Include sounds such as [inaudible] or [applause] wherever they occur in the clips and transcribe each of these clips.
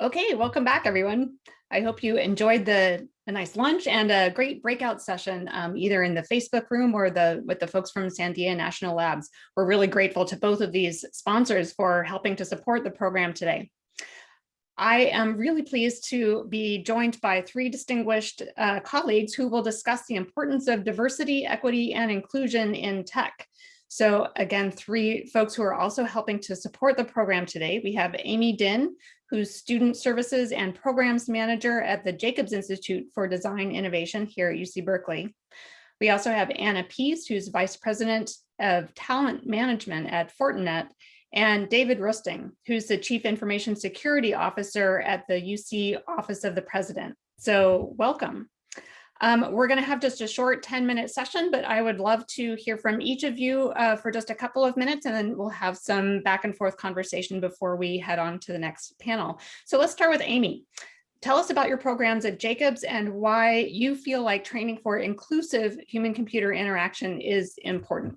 Okay, welcome back, everyone. I hope you enjoyed the a nice lunch and a great breakout session, um, either in the Facebook room or the with the folks from Sandia National Labs. We're really grateful to both of these sponsors for helping to support the program today. I am really pleased to be joined by three distinguished uh, colleagues who will discuss the importance of diversity, equity, and inclusion in tech. So again, three folks who are also helping to support the program today. We have Amy Din, who's Student Services and Programs Manager at the Jacobs Institute for Design Innovation here at UC Berkeley. We also have Anna Pease, who's Vice President of Talent Management at Fortinet, and David Rusting, who's the Chief Information Security Officer at the UC Office of the President. So welcome. Um, we're going to have just a short 10 minute session, but I would love to hear from each of you uh, for just a couple of minutes, and then we'll have some back and forth conversation before we head on to the next panel. So let's start with Amy. Tell us about your programs at Jacobs and why you feel like training for inclusive human computer interaction is important.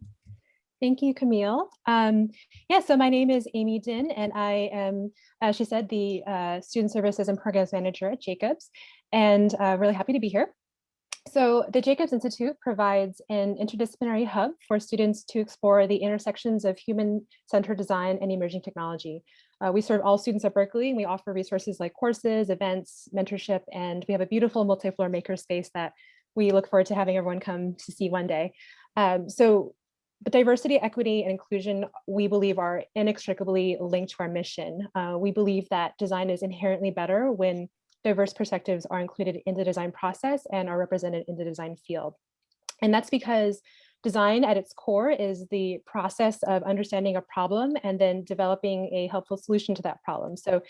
Thank you, Camille. Um, yeah, so my name is Amy Din, and I am, as she said, the uh, Student Services and Programs Manager at Jacobs, and uh, really happy to be here. So the Jacobs Institute provides an interdisciplinary hub for students to explore the intersections of human-centered design and emerging technology. Uh, we serve all students at Berkeley and we offer resources like courses, events, mentorship, and we have a beautiful multi-floor makerspace that we look forward to having everyone come to see one day. Um, so but diversity, equity, and inclusion, we believe are inextricably linked to our mission. Uh, we believe that design is inherently better when diverse perspectives are included in the design process and are represented in the design field. And that's because design at its core is the process of understanding a problem and then developing a helpful solution to that problem. So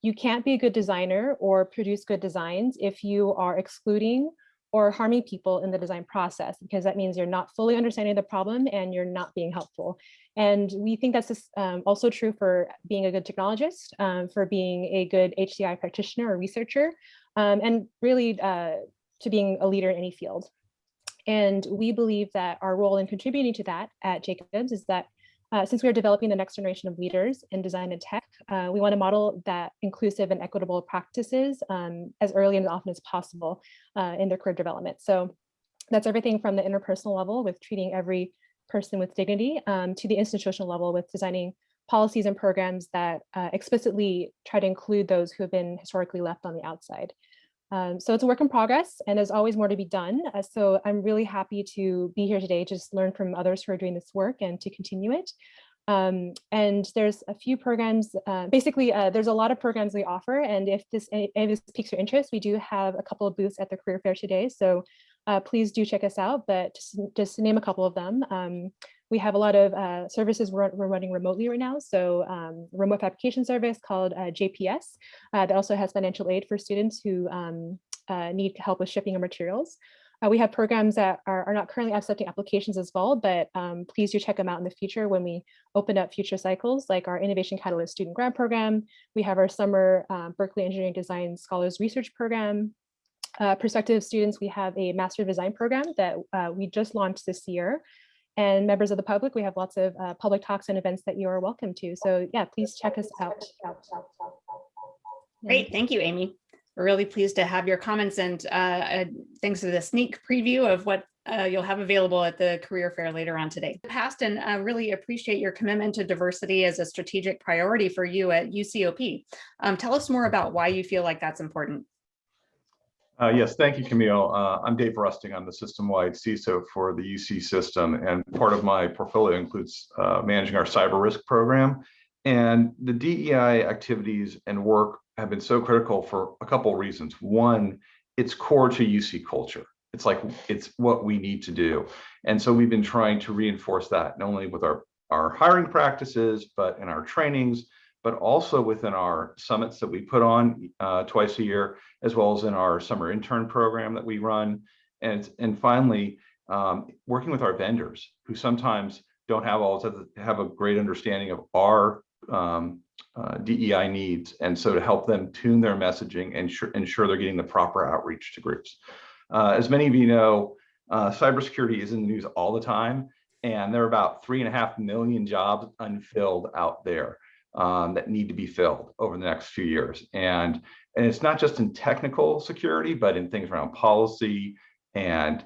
you can't be a good designer or produce good designs if you are excluding or harming people in the design process, because that means you're not fully understanding the problem and you're not being helpful. And we think that's um, also true for being a good technologist, um, for being a good HCI practitioner or researcher, um, and really uh, to being a leader in any field. And we believe that our role in contributing to that at Jacobs is that uh, since we are developing the next generation of leaders in design and tech, uh, we want to model that inclusive and equitable practices um, as early and often as possible uh, in their career development. So that's everything from the interpersonal level with treating every person with dignity um, to the institutional level with designing policies and programs that uh, explicitly try to include those who have been historically left on the outside. Um, so it's a work in progress and there's always more to be done. Uh, so I'm really happy to be here today, just learn from others who are doing this work and to continue it. Um, and there's a few programs, uh, basically uh, there's a lot of programs we offer and if this, if this piques your interest, we do have a couple of booths at the career fair today. So uh, please do check us out, but just, just name a couple of them, um, we have a lot of uh, services we're, we're, running remotely right now. So um, remote application service called uh, JPS uh, that also has financial aid for students who um, uh, need help with shipping of materials. Uh, we have programs that are, are, not currently accepting applications as well, but um, please do check them out in the future when we open up future cycles, like our Innovation Catalyst Student Grant Program. We have our summer uh, Berkeley Engineering Design Scholars Research Program. Uh, prospective students, we have a Master of Design program that uh, we just launched this year and members of the public, we have lots of uh, public talks and events that you are welcome to. So yeah, please check us out. Great, thank you, Amy. We're really pleased to have your comments and uh, uh, thanks for the sneak preview of what uh, you'll have available at the career fair later on today. Past and uh, really appreciate your commitment to diversity as a strategic priority for you at UCOP. Um, tell us more about why you feel like that's important. Uh, yes, thank you, Camille. Uh, I'm Dave Rusting. I'm the system-wide CISO for the UC system, and part of my portfolio includes uh, managing our cyber risk program. And the DEI activities and work have been so critical for a couple of reasons. One, it's core to UC culture. It's like it's what we need to do. And so we've been trying to reinforce that not only with our, our hiring practices, but in our trainings, but also within our summits that we put on uh, twice a year, as well as in our summer intern program that we run. And, and finally, um, working with our vendors who sometimes don't have all have a great understanding of our um, uh, DEI needs. And so to help them tune their messaging and ensure they're getting the proper outreach to groups. Uh, as many of you know, uh, cybersecurity is in the news all the time, and there are about three and a half million jobs unfilled out there. Um, that need to be filled over the next few years. And, and it's not just in technical security, but in things around policy and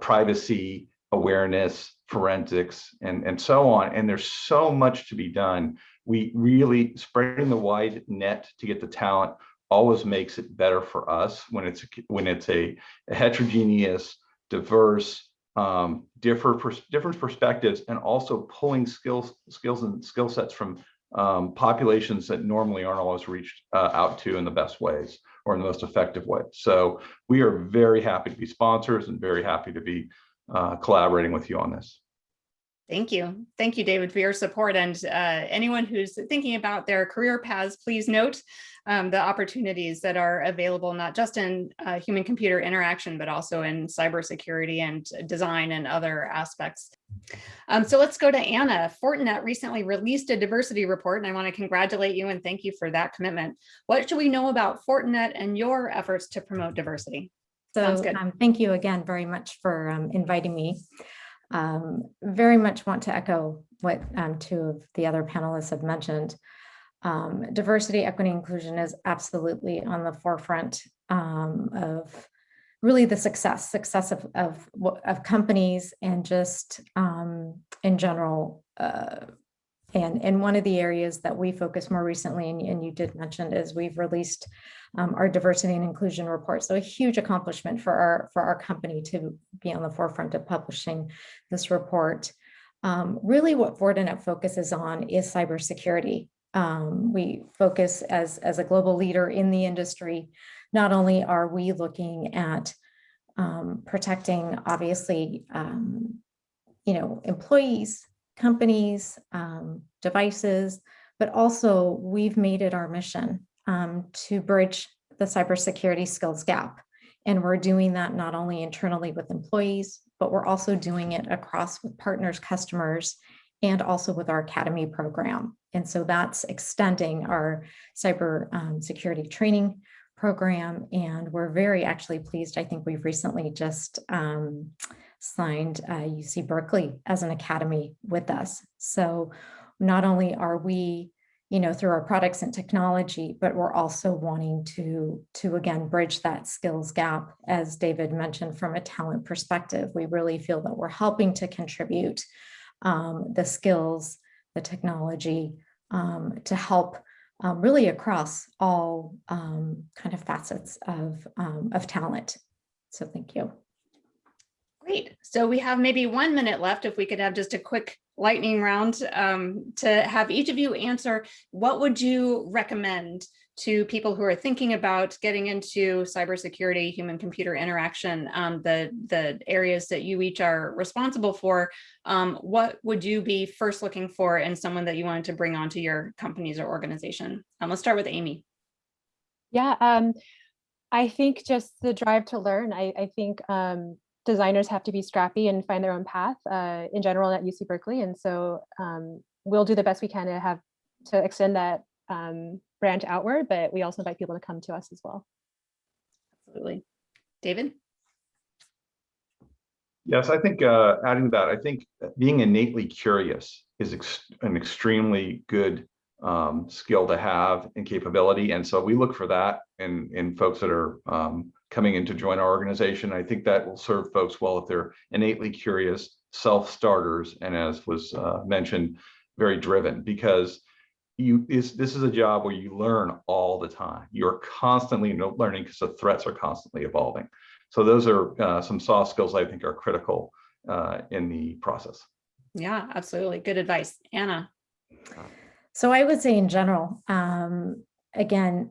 privacy, awareness, forensics, and, and so on. And there's so much to be done. We really spreading the wide net to get the talent always makes it better for us when it's when it's a, a heterogeneous, diverse, um, differ pers different perspectives, and also pulling skills skills and skill sets from um, populations that normally aren't always reached uh, out to in the best ways or in the most effective way. So we are very happy to be sponsors and very happy to be uh, collaborating with you on this. Thank you. Thank you, David, for your support. And uh, anyone who's thinking about their career paths, please note um, the opportunities that are available, not just in uh, human computer interaction, but also in cybersecurity and design and other aspects. Um, so let's go to Anna. Fortinet recently released a diversity report, and I want to congratulate you and thank you for that commitment. What should we know about Fortinet and your efforts to promote diversity? So um, thank you again very much for um, inviting me. Um, very much want to echo what um, two of the other panelists have mentioned. Um, diversity, equity, inclusion is absolutely on the forefront um, of really the success, success of, of, of companies and just um, in general. Uh, and, and one of the areas that we focus more recently, and, and you did mention, is we've released um, our diversity and inclusion report. So a huge accomplishment for our, for our company to be on the forefront of publishing this report. Um, really what Fortinet focuses on is cybersecurity. Um, we focus as, as a global leader in the industry. Not only are we looking at um, protecting, obviously, um, you know, employees, companies, um, devices, but also we've made it our mission um, to bridge the cybersecurity skills gap. And we're doing that not only internally with employees, but we're also doing it across with partners, customers, and also with our academy program. And so that's extending our cyber um, security training program. And we're very actually pleased. I think we've recently just um, signed uh, UC Berkeley as an academy with us. So not only are we you know, through our products and technology, but we're also wanting to, to again, bridge that skills gap, as David mentioned, from a talent perspective. We really feel that we're helping to contribute um, the skills, the technology um, to help um, really across all um, kind of facets of, um, of talent. So thank you. Great. So we have maybe one minute left. If we could have just a quick lightning round um, to have each of you answer, what would you recommend to people who are thinking about getting into cybersecurity, human computer interaction, um, the, the areas that you each are responsible for, um, what would you be first looking for in someone that you wanted to bring onto your companies or organization? Um, let's start with Amy. Yeah, um, I think just the drive to learn. I, I think um, designers have to be scrappy and find their own path uh, in general at UC Berkeley. And so um, we'll do the best we can to have to extend that um, branch outward, but we also invite people to come to us as well. Absolutely. David? Yes, I think uh, adding to that, I think being innately curious is ex an extremely good um, skill to have and capability. And so we look for that in, in folks that are um, coming in to join our organization. I think that will serve folks well if they're innately curious, self-starters, and as was uh, mentioned, very driven because you is this is a job where you learn all the time. You're constantly learning because the threats are constantly evolving. So those are uh, some soft skills I think are critical uh, in the process. Yeah, absolutely. Good advice. Anna. So I would say in general, um, again,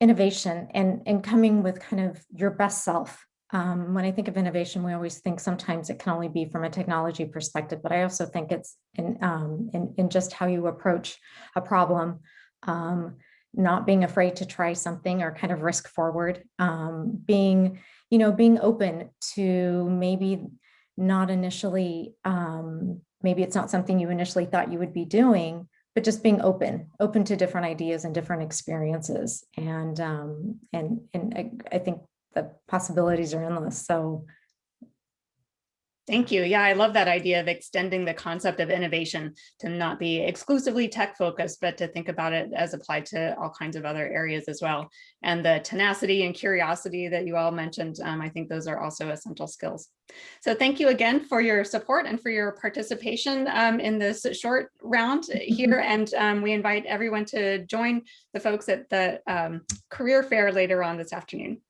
innovation and, and coming with kind of your best self. Um, when I think of innovation, we always think sometimes it can only be from a technology perspective, but I also think it's in, um, in, in just how you approach a problem, um, not being afraid to try something or kind of risk forward, um, being, you know, being open to maybe not initially, um, maybe it's not something you initially thought you would be doing, but just being open, open to different ideas and different experiences. And, um, and, and I, I think the possibilities are endless. So Thank you. Yeah, I love that idea of extending the concept of innovation to not be exclusively tech focused, but to think about it as applied to all kinds of other areas as well. And the tenacity and curiosity that you all mentioned, um, I think those are also essential skills. So thank you again for your support and for your participation um, in this short round [laughs] here. And um, we invite everyone to join the folks at the um, career fair later on this afternoon.